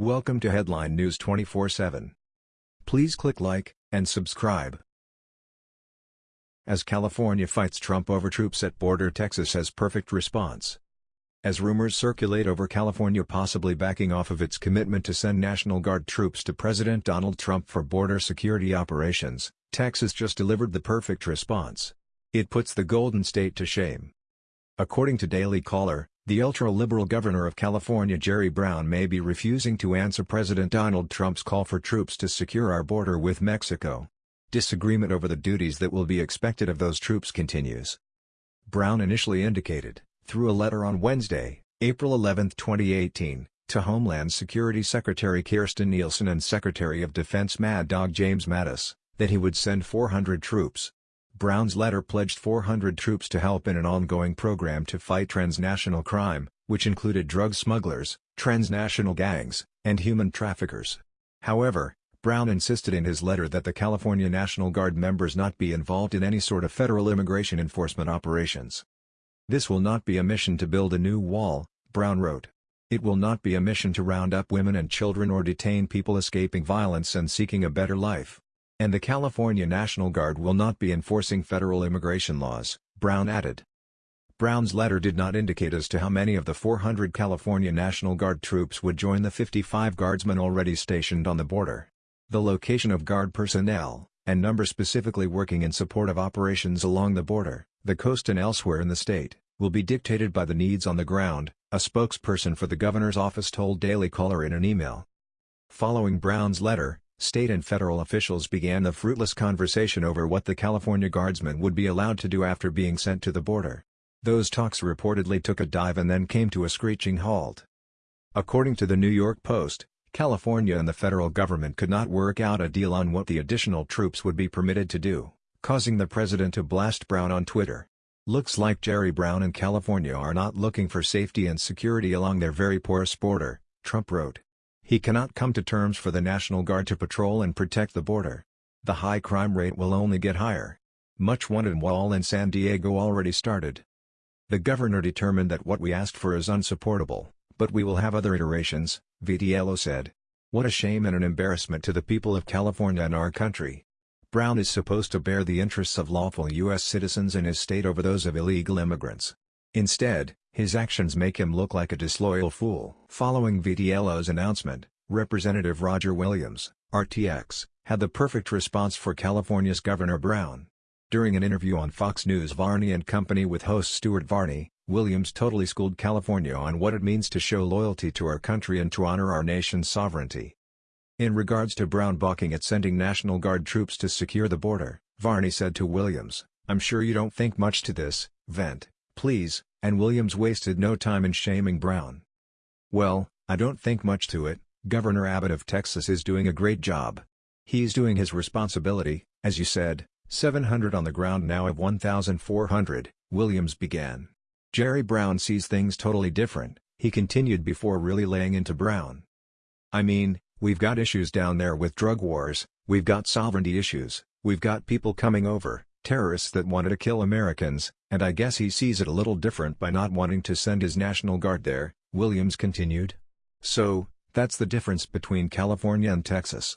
Welcome to Headline News 24/7. Please click like and subscribe. As California fights Trump over troops at border Texas has perfect response. As rumors circulate over California possibly backing off of its commitment to send National Guard troops to President Donald Trump for border security operations, Texas just delivered the perfect response. It puts the Golden State to shame. According to Daily Caller, the ultra-liberal governor of California Jerry Brown may be refusing to answer President Donald Trump's call for troops to secure our border with Mexico. Disagreement over the duties that will be expected of those troops continues. Brown initially indicated, through a letter on Wednesday, April 11, 2018, to Homeland Security Secretary Kirstjen Nielsen and Secretary of Defense Mad Dog James Mattis, that he would send 400 troops, Brown's letter pledged 400 troops to help in an ongoing program to fight transnational crime, which included drug smugglers, transnational gangs, and human traffickers. However, Brown insisted in his letter that the California National Guard members not be involved in any sort of federal immigration enforcement operations. This will not be a mission to build a new wall, Brown wrote. It will not be a mission to round up women and children or detain people escaping violence and seeking a better life. And the California National Guard will not be enforcing federal immigration laws, Brown added. Brown's letter did not indicate as to how many of the 400 California National Guard troops would join the 55 guardsmen already stationed on the border. The location of Guard personnel, and number specifically working in support of operations along the border, the coast and elsewhere in the state, will be dictated by the needs on the ground, a spokesperson for the governor's office told Daily Caller in an email. Following Brown's letter, state and federal officials began the fruitless conversation over what the California Guardsmen would be allowed to do after being sent to the border. Those talks reportedly took a dive and then came to a screeching halt. According to the New York Post, California and the federal government could not work out a deal on what the additional troops would be permitted to do, causing the president to blast Brown on Twitter. Looks like Jerry Brown and California are not looking for safety and security along their very porous border, Trump wrote. He cannot come to terms for the National Guard to patrol and protect the border. The high crime rate will only get higher. Much wanted wall in San Diego already started. The governor determined that what we asked for is unsupportable, but we will have other iterations, Vitiello said. What a shame and an embarrassment to the people of California and our country. Brown is supposed to bear the interests of lawful U.S. citizens in his state over those of illegal immigrants. Instead, his actions make him look like a disloyal fool. Following Vitiello's announcement, Representative Roger Williams, RTX, had the perfect response for California's Governor Brown. During an interview on Fox News Varney and Company with host Stuart Varney, Williams totally schooled California on what it means to show loyalty to our country and to honor our nation's sovereignty. In regards to Brown balking at sending National Guard troops to secure the border, Varney said to Williams, I'm sure you don't think much to this, vent, please, and Williams wasted no time in shaming Brown. Well, I don't think much to it, Governor Abbott of Texas is doing a great job. He's doing his responsibility, as you said, 700 on the ground now of 1,400, Williams began. Jerry Brown sees things totally different, he continued before really laying into Brown. I mean, we've got issues down there with drug wars, we've got sovereignty issues, we've got people coming over, terrorists that wanted to kill Americans, and I guess he sees it a little different by not wanting to send his National Guard there, Williams continued. So, that's the difference between California and Texas.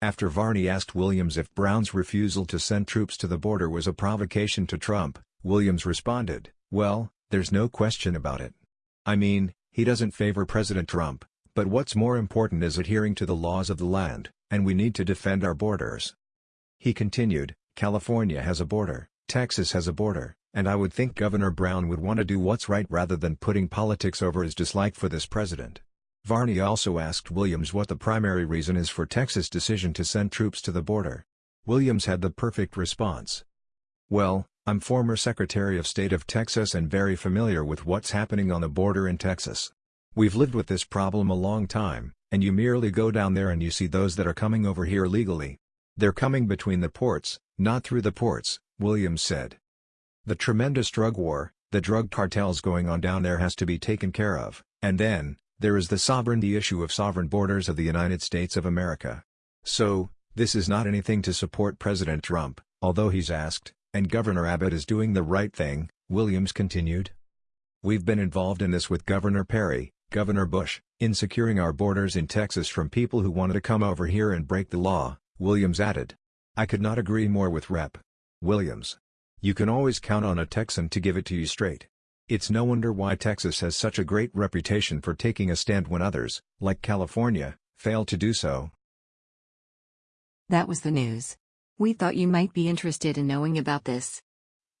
After Varney asked Williams if Brown's refusal to send troops to the border was a provocation to Trump, Williams responded, well, there's no question about it. I mean, he doesn't favor President Trump, but what's more important is adhering to the laws of the land, and we need to defend our borders. He continued, California has a border, Texas has a border, and I would think Governor Brown would want to do what's right rather than putting politics over his dislike for this president. Varney also asked Williams what the primary reason is for Texas' decision to send troops to the border. Williams had the perfect response. Well, I'm former Secretary of State of Texas and very familiar with what's happening on the border in Texas. We've lived with this problem a long time, and you merely go down there and you see those that are coming over here legally. They're coming between the ports, not through the ports, Williams said. The tremendous drug war, the drug cartels going on down there has to be taken care of, and then, there is the sovereignty issue of sovereign borders of the United States of America. So, this is not anything to support President Trump, although he's asked, and Governor Abbott is doing the right thing, Williams continued. We've been involved in this with Governor Perry, Governor Bush, in securing our borders in Texas from people who wanted to come over here and break the law, Williams added. I could not agree more with Rep. Williams. You can always count on a Texan to give it to you straight. It's no wonder why Texas has such a great reputation for taking a stand when others, like California, fail to do so. That was the news. We thought you might be interested in knowing about this.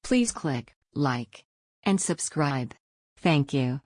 Please click like and subscribe. Thank you.